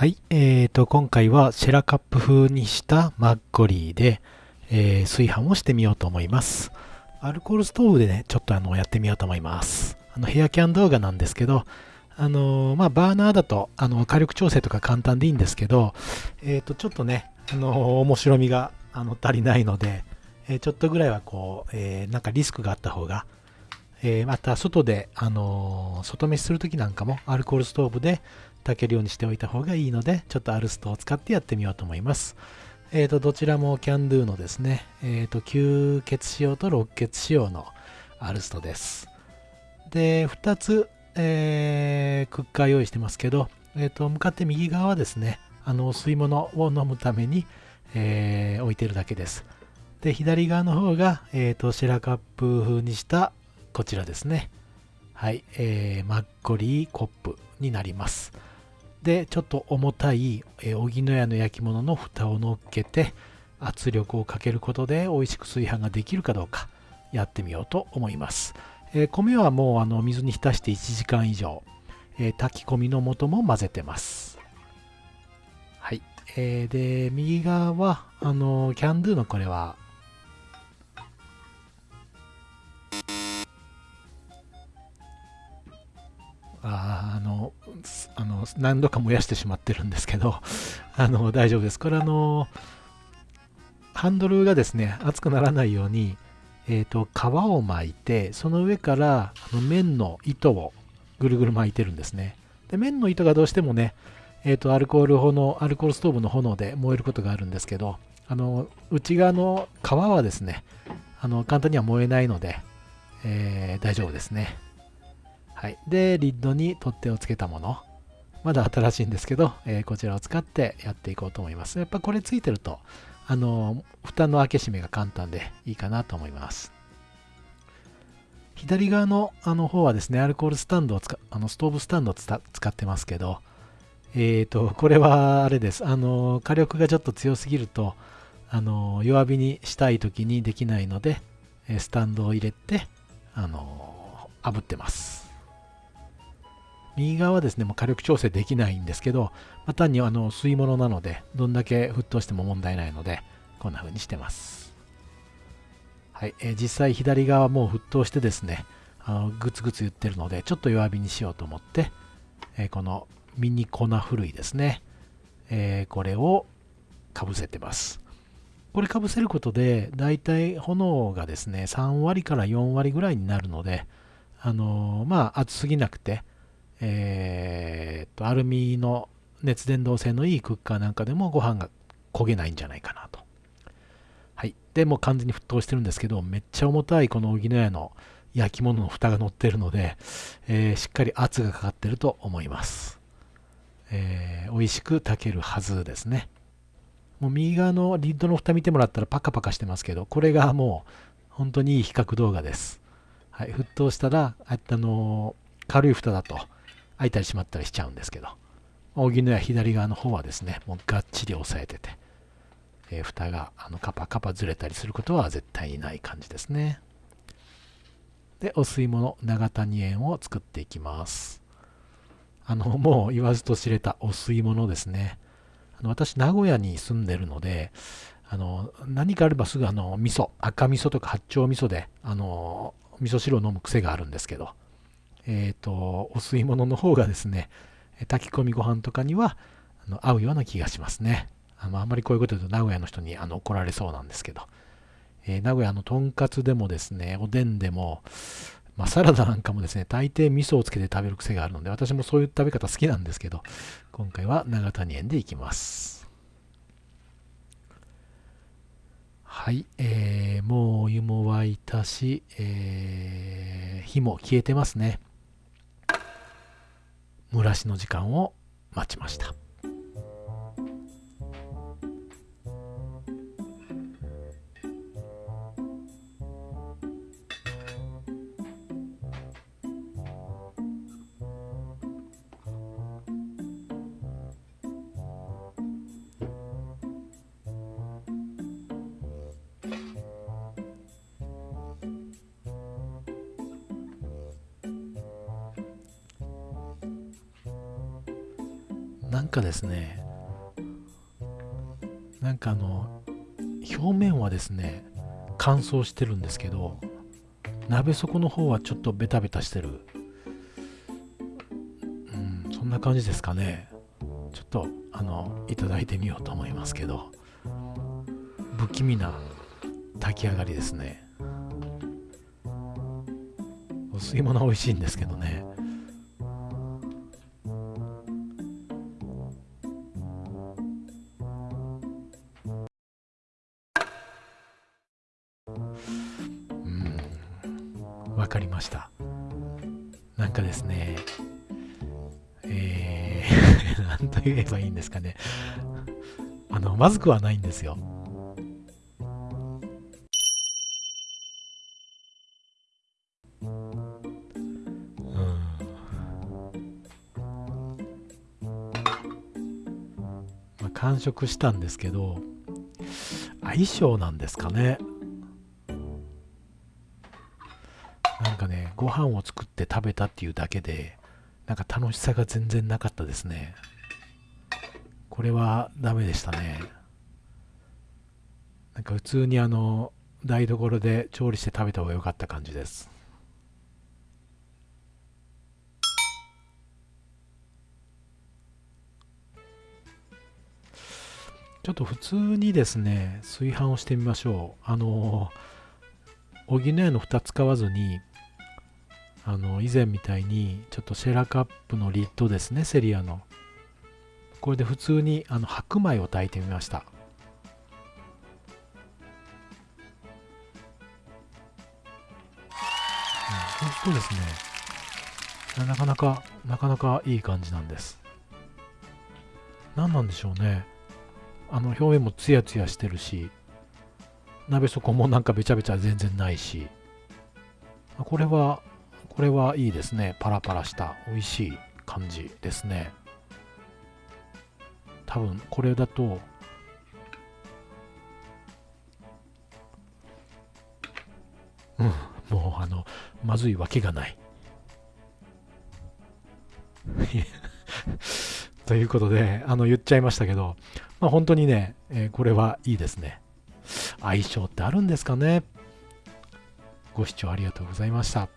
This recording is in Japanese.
はい、えーと、今回はシェラカップ風にしたマッコリーで、えー、炊飯をしてみようと思います。アルコールストーブでね、ちょっとあのやってみようと思います。あのヘアキャン動画なんですけど、あのー、まあ、バーナーだとあの火力調整とか簡単でいいんですけど、えー、とちょっとね、あのー、面白みがあの足りないので、えちょっとぐらいはこう、えなんかリスクがあった方が、えまた外で、あの外飯するときなんかもアルコールストーブで炊けるようにしておいた方がいいので、ちょっとアルストを使ってやってみようと思います。えっ、ー、と、どちらもキャンドゥのですね、えっ、ー、と、吸血仕様と6血仕様のアルストです。で、2つ、えー、クッカー用意してますけど、えっ、と、向かって右側はですね、あの、お吸い物を飲むために、えー置いてるだけです。で、左側の方が、えっ、と、シェラカップ風にしたこちらですね。はい、えー、マッコリーコップになります。でちょっと重たい荻野屋の焼き物の蓋を乗っけて圧力をかけることで美味しく炊飯ができるかどうかやってみようと思います、えー、米はもうあの水に浸して1時間以上、えー、炊き込みの素も混ぜてます。はい、えー、で右側はあのキャンドゥのこれはああのあの何度か燃やしてしまってるんですけど あの大丈夫です。これあのハンドルがですね熱くならないように、えーと、皮を巻いてその上からあの綿の糸をぐるぐる巻いてるんですね。で綿の糸がどうしてもね、えーと、アルコール炎アルコールストーブの炎で燃えることがあるんですけどあの内側の皮はですねあの簡単には燃えないので、えー、大丈夫ですね。はい。で、リッドに取っ手をつけたもの。まだ新しいんですけど、えー、こちらを使ってやっていこうと思います。やっぱこれついてると、あの、蓋の開け閉めが簡単でいいかなと思います。左側のあの方はですね、アルコールスタンドを使あのストーブスタンドを使ってますけど、えっ、ー、と、これはあれです。あの、火力がちょっと強すぎると、あの、弱火にしたい時にできないので、スタンドを入れて、あの、炙ってます。右側はですね、もう火力調整できないんですけど、まあ、単にあの吸い物なので、どんだけ沸騰しても問題ないので、こんな風にしてます。はい、えー、実際左側もう沸騰してですね、あのグツグツ言ってるので、ちょっと弱火にしようと思って、えー、このミニ粉ふるいですね、えー、これをかぶせてます。これかぶせることで、だいたい炎がですね、3割から4割ぐらいになるので、あのー、まあ、熱すぎなくて、えー、とアルミの熱伝導性のいいクッカーなんかでもご飯が焦げないんじゃないかなと。はい。で、もう完全に沸騰してるんですけど、めっちゃ重たいこの荻野屋の焼き物の蓋が乗ってるので、えー、しっかり圧がかかってると思います。えー、美味しく炊けるはずですね。もう右側のリッドの蓋見てもらったらパカパカしてますけど、これがもう本当にいい比較動画です。はい、沸騰したら、あの軽い蓋だと、開いたり閉まったりしちゃうんですけど、荻野屋左側の方はですね、もうがっちり押さえてて、えー、蓋があのカパカパずれたりすることは絶対にない感じですね。で、お吸い物、長谷園を作っていきます。あの、もう言わずと知れたお吸い物ですね。あの私、名古屋に住んでるので、あの、何かあればすぐあの、味噌、赤味噌とか八丁味噌で、あの、味噌汁を飲む癖があるんですけど、えっ、ー、と、お吸い物の方がですね、炊き込みご飯とかにはあの合うような気がしますね。あのあんまりこういうこと言うと名古屋の人にあの怒られそうなんですけど、えー、名古屋のとんかつでもですね、おでんでも、まあ、サラダなんかもですね、大抵味噌をつけて食べる癖があるので、私もそういう食べ方好きなんですけど、今回は長谷園でいきます。はい、えー、もうお湯も沸いたし、えー、火も消えてますね。蒸らしの時間を待ちました。なんかですねなんかあの表面はですね乾燥してるんですけど鍋底の方はちょっとベタベタしてる。うんそんな感じですかね。ちょっとあのいただいてみようと思いますけど。不気味な炊き上がりですね。お吸い物美味しいんですけどね。したなんかですねえー、なんと言えばいいんですかね。あのまずくはないんですよ。完食したんですけど相性なんですかね。かねご飯を作って食べたっていうだけでなんか楽しさが全然なかったですね。これはダメでしたね。なんか普通にあの台所で調理して食べた方が良かった感じです。ちょっと普通にですね、炊飯をしてみましょう。あの、補えの蓋使わずに、あの、以前みたいに、ちょっとシェラカップのリッドですね、セリアの。これで普通にあの白米を炊いてみました。そうするとですね、なかなか、なかなかいい感じなんです。何なんでしょうね。あの表面もツヤツヤしてるし鍋底もなんかべちゃべちゃ全然ないしこれはこれはいいですねパラパラした美味しい感じですね多分これだとうんもうあのまずいわけがない ということであの言っちゃいましたけどまあ、本当にね、えー、これはいいですね。相性ってあるんですかねご視聴ありがとうございました。